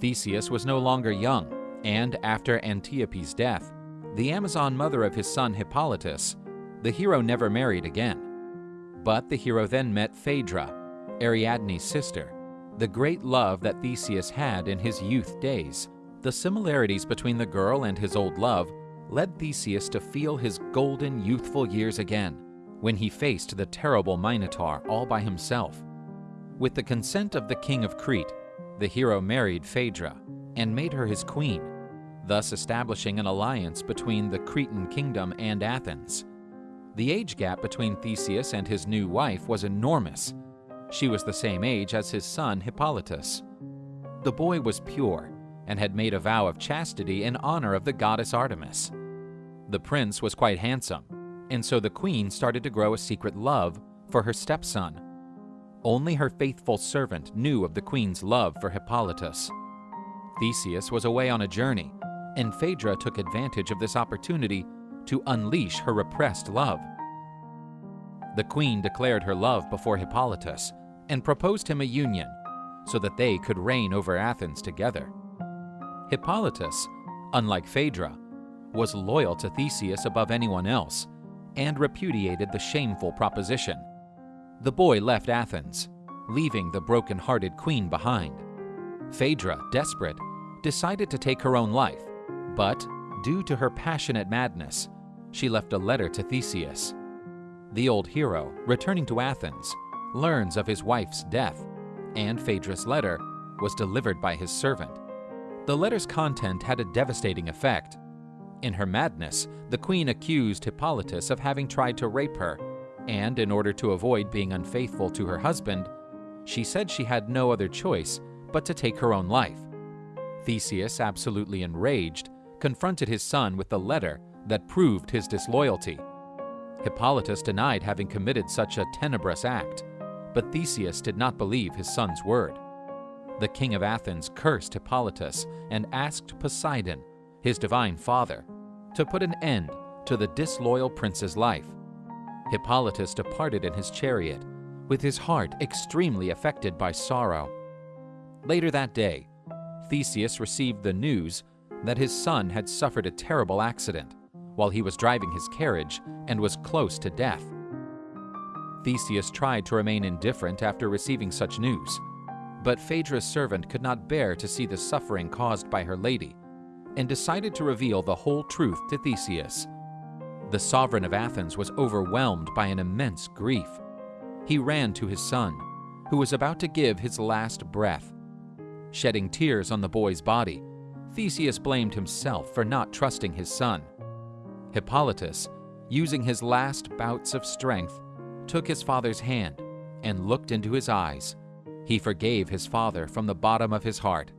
Theseus was no longer young, and after Antiope's death, the Amazon mother of his son Hippolytus, the hero never married again. But the hero then met Phaedra, Ariadne's sister, the great love that Theseus had in his youth days. The similarities between the girl and his old love led Theseus to feel his golden youthful years again when he faced the terrible Minotaur all by himself. With the consent of the king of Crete, the hero married Phaedra and made her his queen, thus establishing an alliance between the Cretan kingdom and Athens. The age gap between Theseus and his new wife was enormous. She was the same age as his son Hippolytus. The boy was pure and had made a vow of chastity in honor of the goddess Artemis. The prince was quite handsome, and so the queen started to grow a secret love for her stepson. Only her faithful servant knew of the queen's love for Hippolytus. Theseus was away on a journey, and Phaedra took advantage of this opportunity to unleash her repressed love. The queen declared her love before Hippolytus and proposed him a union so that they could reign over Athens together. Hippolytus, unlike Phaedra, was loyal to Theseus above anyone else and repudiated the shameful proposition. The boy left Athens, leaving the broken-hearted queen behind. Phaedra, desperate, decided to take her own life, but due to her passionate madness, she left a letter to Theseus. The old hero, returning to Athens, learns of his wife's death, and Phaedra's letter was delivered by his servant. The letter's content had a devastating effect. In her madness, the queen accused Hippolytus of having tried to rape her, and in order to avoid being unfaithful to her husband, she said she had no other choice but to take her own life. Theseus, absolutely enraged, confronted his son with the letter that proved his disloyalty. Hippolytus denied having committed such a tenebrous act, but Theseus did not believe his son's word. The king of Athens cursed Hippolytus and asked Poseidon, his divine father, to put an end to the disloyal prince's life. Hippolytus departed in his chariot, with his heart extremely affected by sorrow. Later that day, Theseus received the news that his son had suffered a terrible accident while he was driving his carriage and was close to death. Theseus tried to remain indifferent after receiving such news, but Phaedra's servant could not bear to see the suffering caused by her lady and decided to reveal the whole truth to Theseus. The sovereign of Athens was overwhelmed by an immense grief. He ran to his son, who was about to give his last breath. Shedding tears on the boy's body, Theseus blamed himself for not trusting his son. Hippolytus, using his last bouts of strength, took his father's hand and looked into his eyes. He forgave his father from the bottom of his heart.